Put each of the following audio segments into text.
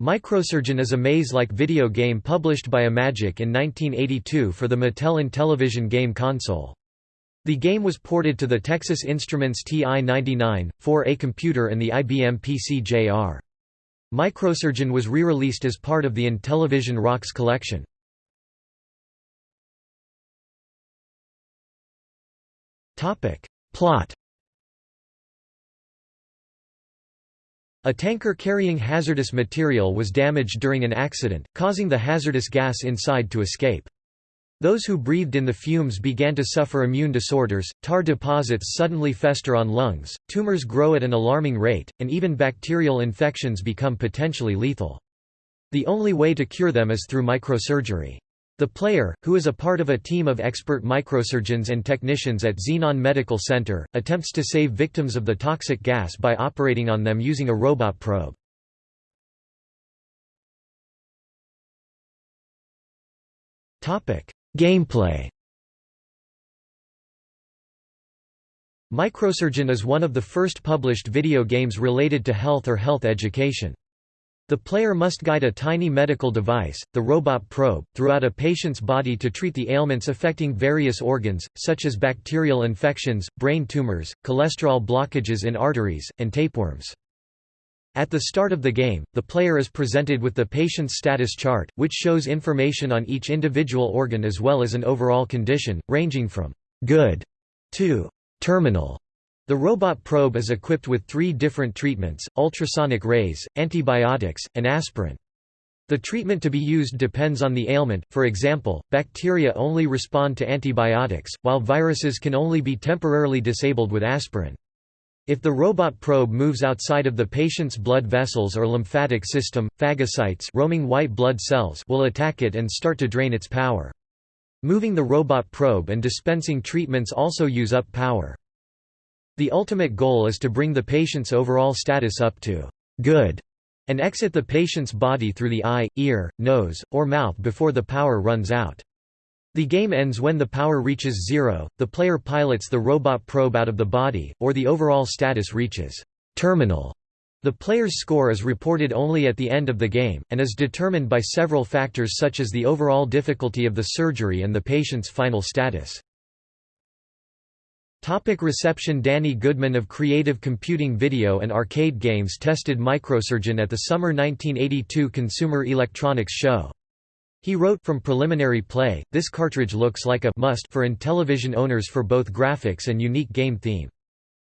Microsurgeon is a maze-like video game published by Imagic in 1982 for the Mattel Intellivision game console. The game was ported to the Texas Instruments TI-99, 4A computer and the IBM PC JR. Microsurgeon was re-released as part of the Intellivision Rocks collection. Plot A tanker carrying hazardous material was damaged during an accident, causing the hazardous gas inside to escape. Those who breathed in the fumes began to suffer immune disorders, tar deposits suddenly fester on lungs, tumors grow at an alarming rate, and even bacterial infections become potentially lethal. The only way to cure them is through microsurgery. The player, who is a part of a team of expert microsurgeons and technicians at Xenon Medical Center, attempts to save victims of the toxic gas by operating on them using a robot probe. Gameplay Microsurgeon is one of the first published video games related to health or health education. The player must guide a tiny medical device, the robot probe, throughout a patient's body to treat the ailments affecting various organs, such as bacterial infections, brain tumors, cholesterol blockages in arteries, and tapeworms. At the start of the game, the player is presented with the patient's status chart, which shows information on each individual organ as well as an overall condition, ranging from «good» to «terminal». The robot probe is equipped with three different treatments, ultrasonic rays, antibiotics, and aspirin. The treatment to be used depends on the ailment, for example, bacteria only respond to antibiotics, while viruses can only be temporarily disabled with aspirin. If the robot probe moves outside of the patient's blood vessels or lymphatic system, phagocytes roaming white blood cells will attack it and start to drain its power. Moving the robot probe and dispensing treatments also use up power. The ultimate goal is to bring the patient's overall status up to good and exit the patient's body through the eye, ear, nose, or mouth before the power runs out. The game ends when the power reaches zero, the player pilots the robot probe out of the body, or the overall status reaches terminal. The player's score is reported only at the end of the game, and is determined by several factors such as the overall difficulty of the surgery and the patient's final status. Topic reception Danny Goodman of Creative Computing Video and Arcade Games tested Microsurgeon at the summer 1982 Consumer Electronics Show. He wrote from preliminary play, this cartridge looks like a must for Intellivision owners for both graphics and unique game theme.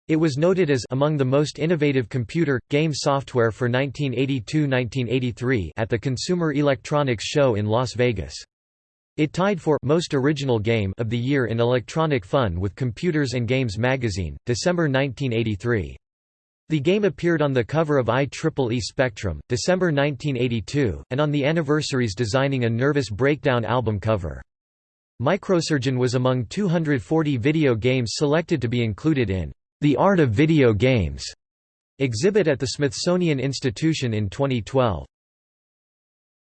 It was noted as among the most innovative computer, game software for 1982–1983 at the Consumer Electronics Show in Las Vegas. It tied for Most Original Game of the Year in Electronic Fun with Computers and Games magazine, December 1983. The game appeared on the cover of IEEE Spectrum, December 1982, and on the Anniversary's designing a Nervous Breakdown album cover. Microsurgeon was among 240 video games selected to be included in The Art of Video Games exhibit at the Smithsonian Institution in 2012.